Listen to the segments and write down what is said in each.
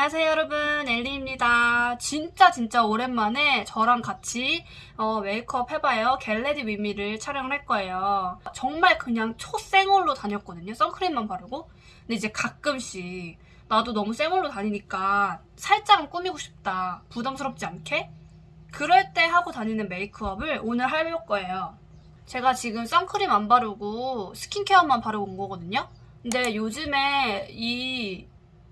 안녕하세요 여러분. 엘리입니다. 진짜 진짜 오랜만에 저랑 같이 어, 메이크업 해봐요. Get Ready With Me를 촬영을 할 거예요. 정말 그냥 초생얼로 다녔거든요. 선크림만 바르고. 근데 이제 가끔씩 나도 너무 생얼로 다니니까 살짝은 꾸미고 싶다. 부담스럽지 않게? 그럴 때 하고 다니는 메이크업을 오늘 해볼 거예요. 제가 지금 선크림 안 바르고 스킨케어만 바르고 온 거거든요. 근데 요즘에 이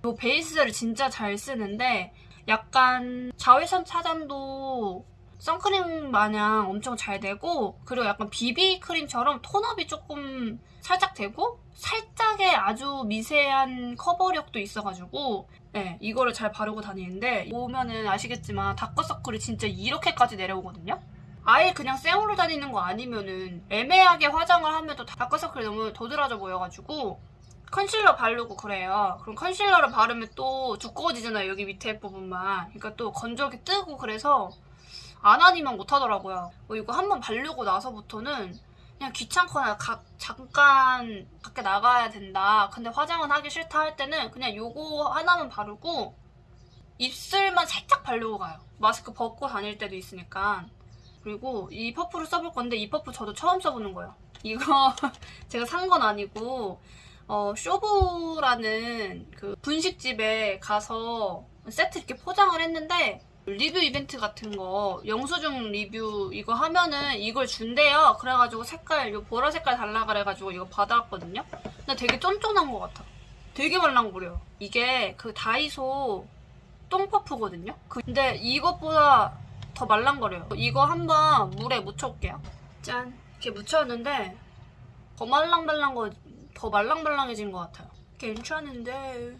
이 베이스를 진짜 잘 쓰는데 약간 자외선 차단도 선크림 마냥 엄청 잘 되고 그리고 약간 비비 크림처럼 톤업이 조금 살짝 되고 살짝의 아주 미세한 커버력도 있어가지고 네, 이거를 잘 바르고 다니는데 보면은 아시겠지만 다크서클이 진짜 이렇게까지 내려오거든요? 아예 그냥 생으로 다니는 거 아니면은 애매하게 화장을 하면 또 다크서클이 너무 도드라져 보여가지고 컨실러 바르고 그래요. 그럼 컨실러를 바르면 또 두꺼워지잖아요. 여기 밑에 부분만. 그러니까 또 건조하게 뜨고 그래서 안 하니만 못하더라고요. 뭐 이거 한번 바르고 나서부터는 그냥 귀찮거나 가, 잠깐 밖에 나가야 된다. 근데 화장은 하기 싫다 할 때는 그냥 요거 하나만 바르고 입술만 살짝 바르고 가요. 마스크 벗고 다닐 때도 있으니까. 그리고 이 퍼프를 써볼 건데 이 퍼프 저도 처음 써보는 거예요. 이거 제가 산 건 아니고 어, 쇼부라는 그 분식집에 가서 세트 이렇게 포장을 했는데 리뷰 이벤트 같은 거 영수증 리뷰 이거 하면은 이걸 준대요. 그래가지고 색깔 요 보라 색깔 달라 그래가지고 이거 받아왔거든요. 근데 되게 쫀쫀한 것 같아. 되게 말랑거려 이게 그 다이소 똥퍼프거든요? 근데 이것보다 더 말랑거려요. 이거 한번 물에 묻혀올게요. 짠. 이렇게 묻혔는데 더 말랑말랑 거 더 말랑말랑해진 것 같아요. 괜찮은데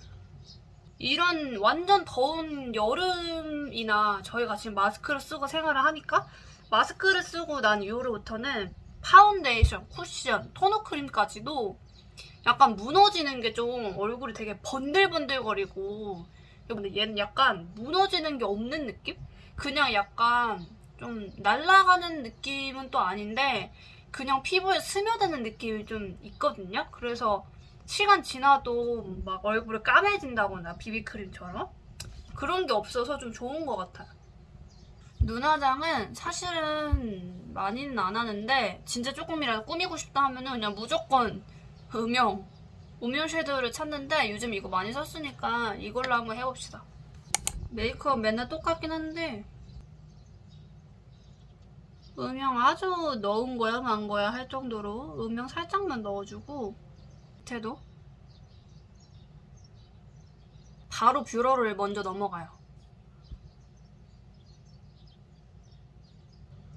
이런 완전 더운 여름이나 저희가 지금 마스크를 쓰고 생활을 하니까 마스크를 쓰고 난 이후로부터는 파운데이션, 쿠션, tone-up 크림까지도 약간 무너지는 게 좀 얼굴이 되게 번들번들거리고 근데 얘는 약간 무너지는 게 없는 느낌? 그냥 약간 좀 날아가는 느낌은 또 아닌데 그냥 피부에 스며드는 느낌이 좀 있거든요. 그래서 시간 지나도 막 얼굴이 까매진다거나 비비크림처럼 그런 게 없어서 좀 좋은 것 같아요. 눈 화장은 사실은 많이는 안 하는데 진짜 조금이라도 꾸미고 싶다 하면 그냥 무조건 음영 음영 섀도우를 찾는데 요즘 이거 많이 썼으니까 이걸로 한번 해봅시다. 메이크업 맨날 똑같긴 한데 음영 아주 넣은 거야 만 거야 할 정도로 음영 살짝만 넣어주고. 밑에도? 바로 뷰러를 먼저 넘어가요.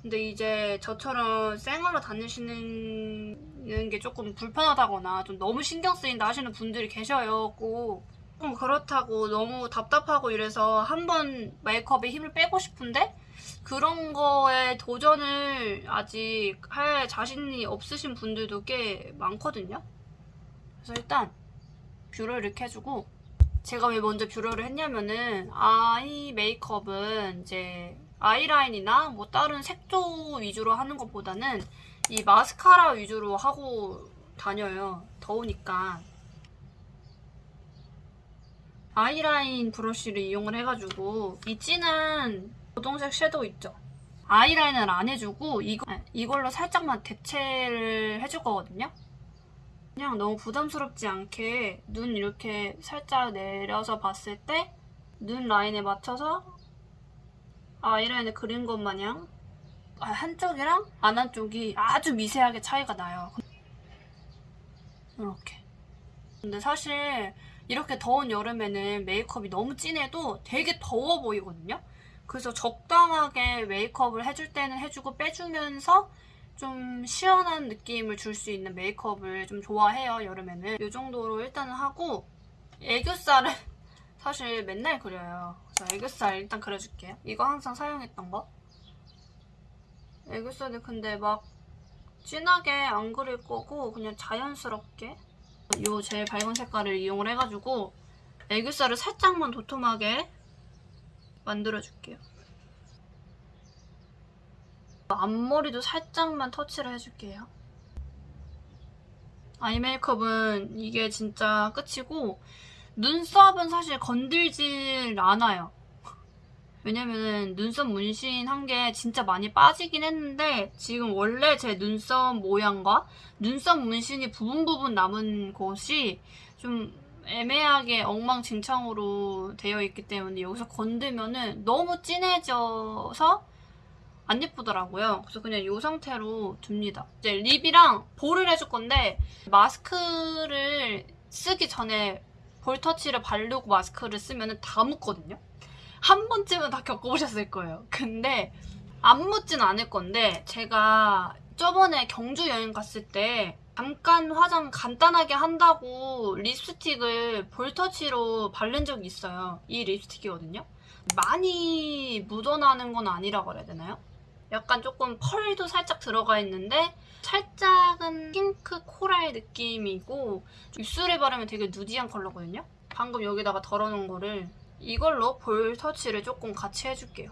근데 이제 저처럼 생얼로 다니시는 게 조금 불편하다거나 좀 너무 신경 쓰인다 하시는 분들이 계셔요 꼭. 좀 그렇다고 너무 답답하고 이래서 한번 메이크업에 힘을 빼고 싶은데 그런 거에 도전을 아직 할 자신이 없으신 분들도 꽤 많거든요. 그래서 일단 뷰러를 이렇게 해주고 제가 왜 먼저 뷰러를 했냐면은 아이 메이크업은 이제 아이라인이나 뭐 다른 색조 위주로 하는 것보다는 이 마스카라 위주로 하고 다녀요. 더우니까. 아이라인 브러쉬를 이용을 해가지고 이 진한 고동색 섀도우 있죠? 아이라인을 안 해주고 이거, 이걸로 살짝만 대체를 해줄 거거든요? 그냥 너무 부담스럽지 않게 눈 이렇게 살짝 내려서 봤을 때 눈 라인에 맞춰서 아이라인을 그린 것 마냥 아, 한쪽이랑 안 한쪽이 아주 미세하게 차이가 나요. 이렇게. 근데 사실 이렇게 더운 여름에는 메이크업이 너무 진해도 되게 더워 보이거든요? 그래서 적당하게 메이크업을 해줄 때는 해주고 빼주면서 좀 시원한 느낌을 줄 수 있는 메이크업을 좀 좋아해요 여름에는. 이 정도로 일단은 하고 애교살을 사실 맨날 그려요. 그래서 애교살 일단 그려줄게요. 이거 항상 사용했던 거. 애교살을 근데 막 진하게 안 그릴 거고 그냥 자연스럽게 이 제일 밝은 색깔을 이용을 해가지고 애교살을 살짝만 도톰하게 만들어줄게요. 앞머리도 살짝만 터치를 해줄게요. 아이 메이크업은 이게 진짜 끝이고 눈썹은 사실 건들질 않아요. 왜냐면은 눈썹 문신 한 게 진짜 많이 빠지긴 했는데 지금 원래 제 눈썹 모양과 눈썹 문신이 부분 부분 남은 곳이 좀 애매하게 엉망진창으로 되어 있기 때문에 여기서 건들면은 너무 진해져서 안 예쁘더라고요. 그래서 그냥 이 상태로 둡니다. 이제 립이랑 볼을 해줄 건데 마스크를 쓰기 전에 볼 터치를 바르고 마스크를 쓰면 다 묻거든요. 한 번쯤은 다 겪어보셨을 거예요. 근데 안 묻진 않을 건데 제가 저번에 경주 여행 갔을 때 잠깐 화장 간단하게 한다고 립스틱을 볼터치로 바른 적이 있어요. 이 립스틱이거든요. 많이 묻어나는 건 아니라 그래야 되나요? 약간 조금 펄도 살짝 들어가 있는데 살짝은 핑크 코랄 느낌이고 입술에 바르면 되게 nudy한 컬러거든요. 방금 여기다가 덜어놓은 거를 이걸로 볼 터치를 조금 같이 해줄게요.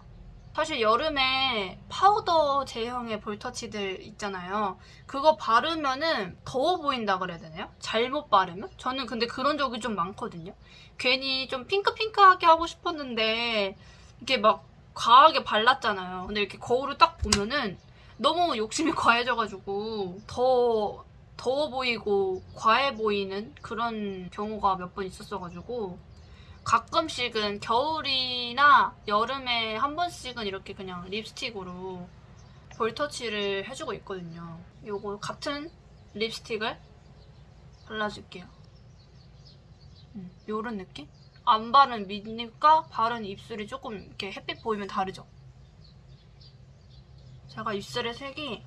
사실 여름에 파우더 제형의 볼 터치들 있잖아요. 그거 바르면은 더워 보인다 그래야 되나요? 잘못 바르면? 저는 근데 그런 적이 좀 많거든요. 괜히 좀 핑크핑크하게 하고 싶었는데 이게 막 과하게 발랐잖아요. 근데 이렇게 거울을 딱 보면은 너무 욕심이 과해져가지고 더 더워 보이고 과해 보이는 그런 경우가 몇 번 있었어가지고 가끔씩은 겨울이나 여름에 한 번씩은 이렇게 그냥 립스틱으로 볼터치를 해주고 있거든요. 요거 같은 립스틱을 발라줄게요. 음, 요런 느낌? 안 바른 밑입과 바른 입술이 조금 이렇게 햇빛 보이면 다르죠? 제가 입술의 색이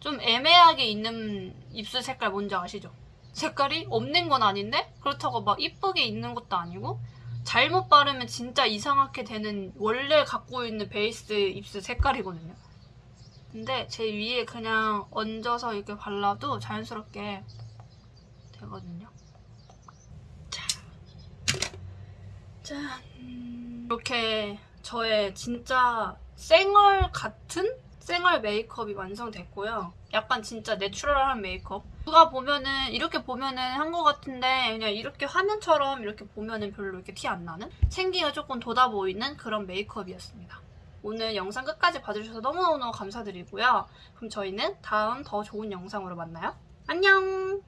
좀 애매하게 있는 입술 색깔 뭔지 아시죠? 색깔이 없는 건 아닌데 그렇다고 막 이쁘게 있는 것도 아니고 잘못 바르면 진짜 이상하게 되는 원래 갖고 있는 베이스 입술 색깔이거든요. 근데 제 위에 그냥 얹어서 이렇게 발라도 자연스럽게 되거든요. 자, 짠. 이렇게 저의 진짜 쌩얼 같은 쌩얼 메이크업이 완성됐고요. 약간 진짜 내추럴한 메이크업. 누가 보면은 이렇게 보면은 한 것 같은데 그냥 이렇게 화면처럼 이렇게 보면은 별로 이렇게 티 안 나는 생기가 조금 돋아 보이는 그런 메이크업이었습니다. 오늘 영상 끝까지 봐주셔서 너무너무 감사드리고요. 그럼 저희는 다음 더 좋은 영상으로 만나요. 안녕!